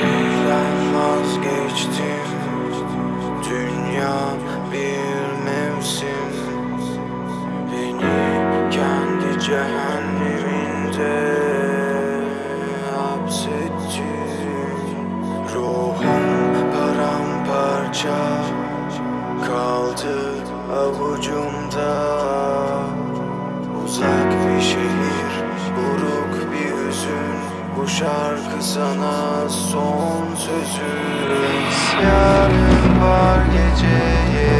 şeyden vazgeçtim. Dünya bir mevsim. Beni kendi cehenneminde hapsetti Ruhum paramparça şarkı sana son sözüm İsyanım var geceye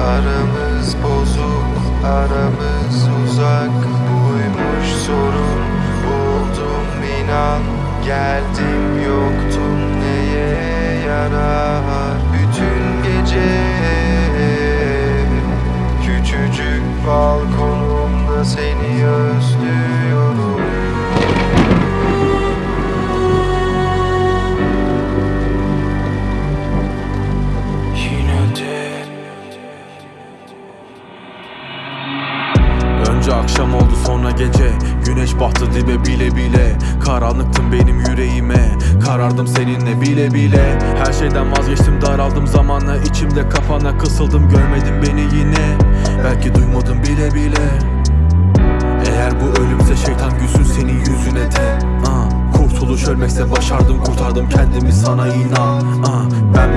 Aramız bozuk, aramız uzak. Buymuş sorun, buldum inan Geldim yoktun neye yarar Önce akşam oldu sonra gece. Güneş battı dibe bile bile. Karanlıktın benim yüreğime. Karardım seninle bile bile. Her şeyden vazgeçtim daraldım zamanla. İçimde kapana kısıldım görmedin beni yine. Belki duymadım bile bile. Eğer bu ölümse şeytan gülsün senin yüzüne de. Ah, Kurtuluş ölmekse başardım kurtardım kendimi sana inan. Ah, Ben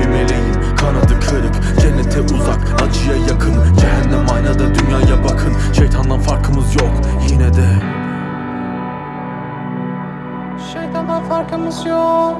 Farkımız yok yine de. Şeytandan farkımız yok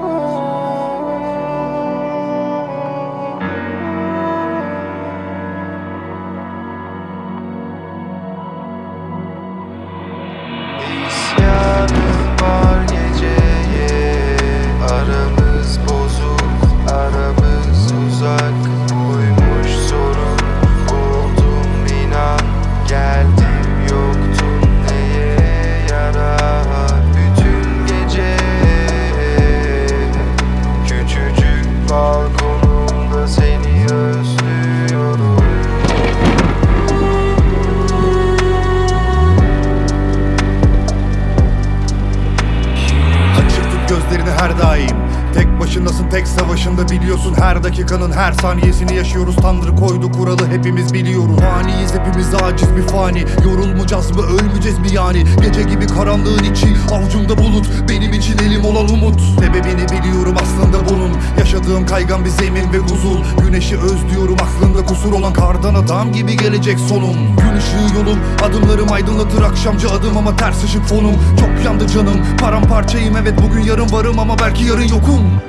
başındasın tek savaşında biliyorsun Her dakikanın her saniyesini yaşıyoruz. Tanrı koydu kuralı hepimiz biliyoruz. Faniyiz hepimiz aciz bir fani. Yorulmayacağız mı ölmeyeceğiz mi yani? Gece gibi karanlığın içi Avucumda bulut. Benim için elim olan umut. Sebebini biliyorum aslında bunun. Yaşadığım kaygan bir zemin ve huzur. Güneşi özlüyorum aklında kusur olan Kardan adam gibi gelecek sonum. Gün ışığı yolum Adımlarım aydınlatır akşamcı adım ama ters ışık fonum. Çok yandı canım paramparçayım. Evet bugün yarın varım ama belki yarın yokum